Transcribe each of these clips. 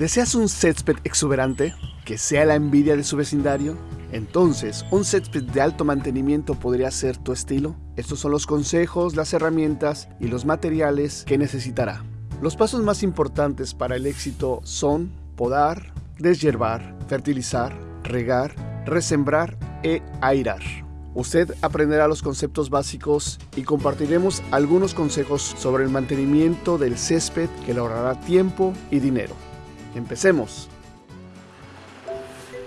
¿Deseas un césped exuberante? ¿Que sea la envidia de su vecindario? Entonces, un césped de alto mantenimiento podría ser tu estilo. Estos son los consejos, las herramientas y los materiales que necesitará. Los pasos más importantes para el éxito son podar, deshiervar, fertilizar, regar, resembrar e airar. Usted aprenderá los conceptos básicos y compartiremos algunos consejos sobre el mantenimiento del césped que ahorrará tiempo y dinero. Empecemos.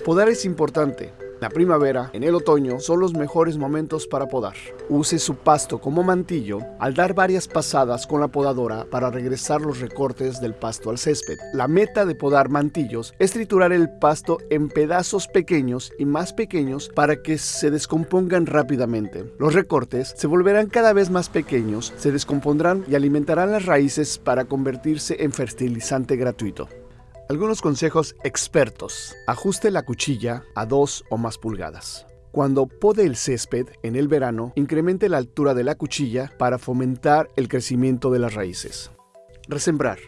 Podar es importante, la primavera, en el otoño, son los mejores momentos para podar. Use su pasto como mantillo al dar varias pasadas con la podadora para regresar los recortes del pasto al césped. La meta de podar mantillos es triturar el pasto en pedazos pequeños y más pequeños para que se descompongan rápidamente. Los recortes se volverán cada vez más pequeños, se descompondrán y alimentarán las raíces para convertirse en fertilizante gratuito. Algunos consejos expertos. Ajuste la cuchilla a 2 o más pulgadas. Cuando pode el césped en el verano, incremente la altura de la cuchilla para fomentar el crecimiento de las raíces. Resembrar.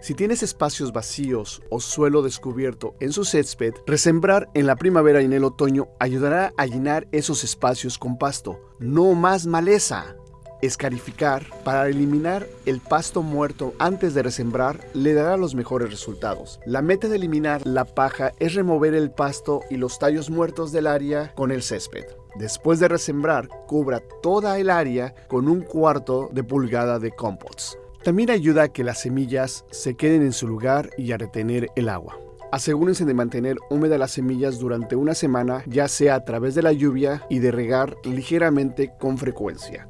Si tienes espacios vacíos o suelo descubierto en su césped, resembrar en la primavera y en el otoño ayudará a llenar esos espacios con pasto, no más maleza. Escarificar para eliminar el pasto muerto antes de resembrar le dará los mejores resultados. La meta de eliminar la paja es remover el pasto y los tallos muertos del área con el césped. Después de resembrar, cubra toda el área con un cuarto de pulgada de compost. También ayuda a que las semillas se queden en su lugar y a retener el agua. Asegúrense de mantener húmedas las semillas durante una semana, ya sea a través de la lluvia y de regar ligeramente con frecuencia.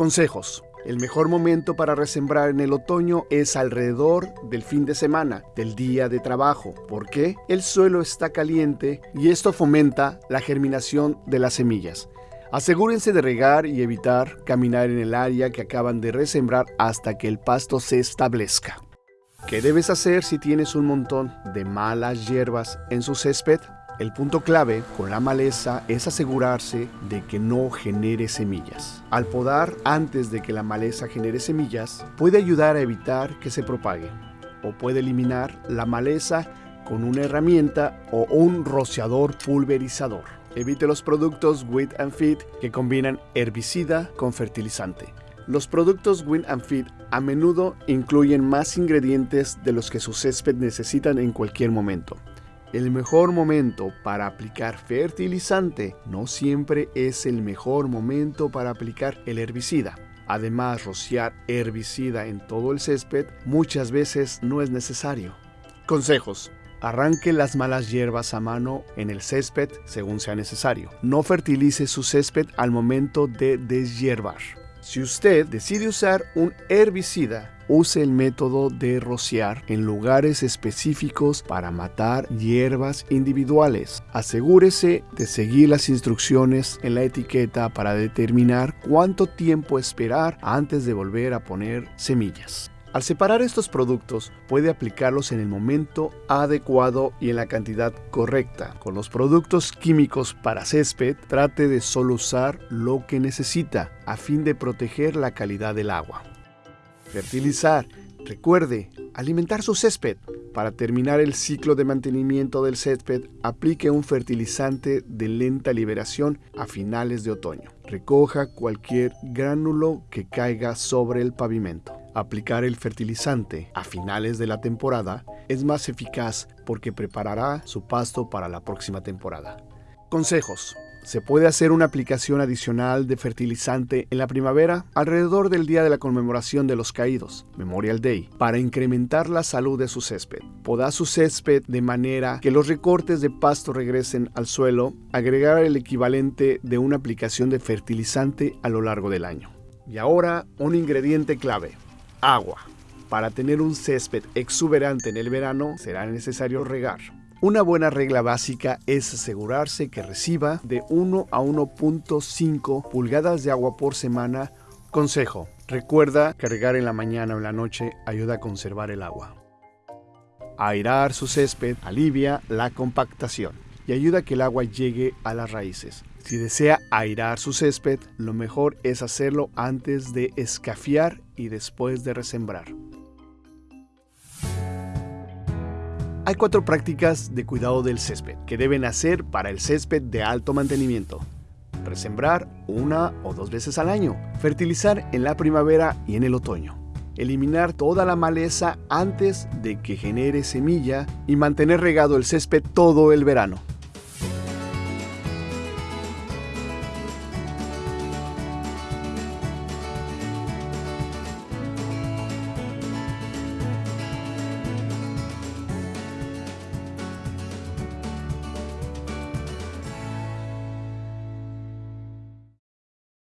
Consejos. El mejor momento para resembrar en el otoño es alrededor del fin de semana, del día de trabajo, porque el suelo está caliente y esto fomenta la germinación de las semillas. Asegúrense de regar y evitar caminar en el área que acaban de resembrar hasta que el pasto se establezca. ¿Qué debes hacer si tienes un montón de malas hierbas en su césped? El punto clave con la maleza es asegurarse de que no genere semillas. Al podar antes de que la maleza genere semillas, puede ayudar a evitar que se propague o puede eliminar la maleza con una herramienta o un rociador pulverizador. Evite los productos Wit and Feed que combinan herbicida con fertilizante. Los productos Win and Feed a menudo incluyen más ingredientes de los que su césped necesitan en cualquier momento. El mejor momento para aplicar fertilizante no siempre es el mejor momento para aplicar el herbicida. Además, rociar herbicida en todo el césped muchas veces no es necesario. Consejos. Arranque las malas hierbas a mano en el césped según sea necesario. No fertilice su césped al momento de deshiervar. Si usted decide usar un herbicida, use el método de rociar en lugares específicos para matar hierbas individuales. Asegúrese de seguir las instrucciones en la etiqueta para determinar cuánto tiempo esperar antes de volver a poner semillas. Al separar estos productos, puede aplicarlos en el momento adecuado y en la cantidad correcta. Con los productos químicos para césped, trate de solo usar lo que necesita a fin de proteger la calidad del agua. Fertilizar. Recuerde, alimentar su césped. Para terminar el ciclo de mantenimiento del césped, aplique un fertilizante de lenta liberación a finales de otoño. Recoja cualquier gránulo que caiga sobre el pavimento. Aplicar el fertilizante a finales de la temporada es más eficaz porque preparará su pasto para la próxima temporada. Consejos. Se puede hacer una aplicación adicional de fertilizante en la primavera alrededor del día de la conmemoración de los caídos, Memorial Day, para incrementar la salud de su césped. Poda su césped de manera que los recortes de pasto regresen al suelo, agregar el equivalente de una aplicación de fertilizante a lo largo del año. Y ahora un ingrediente clave, agua. Para tener un césped exuberante en el verano será necesario regar. Una buena regla básica es asegurarse que reciba de 1 a 1.5 pulgadas de agua por semana. Consejo, recuerda que regar en la mañana o en la noche ayuda a conservar el agua. Airar su césped alivia la compactación y ayuda a que el agua llegue a las raíces. Si desea airar su césped, lo mejor es hacerlo antes de escafiar y después de resembrar. Hay cuatro prácticas de cuidado del césped que deben hacer para el césped de alto mantenimiento. Resembrar una o dos veces al año. Fertilizar en la primavera y en el otoño. Eliminar toda la maleza antes de que genere semilla y mantener regado el césped todo el verano.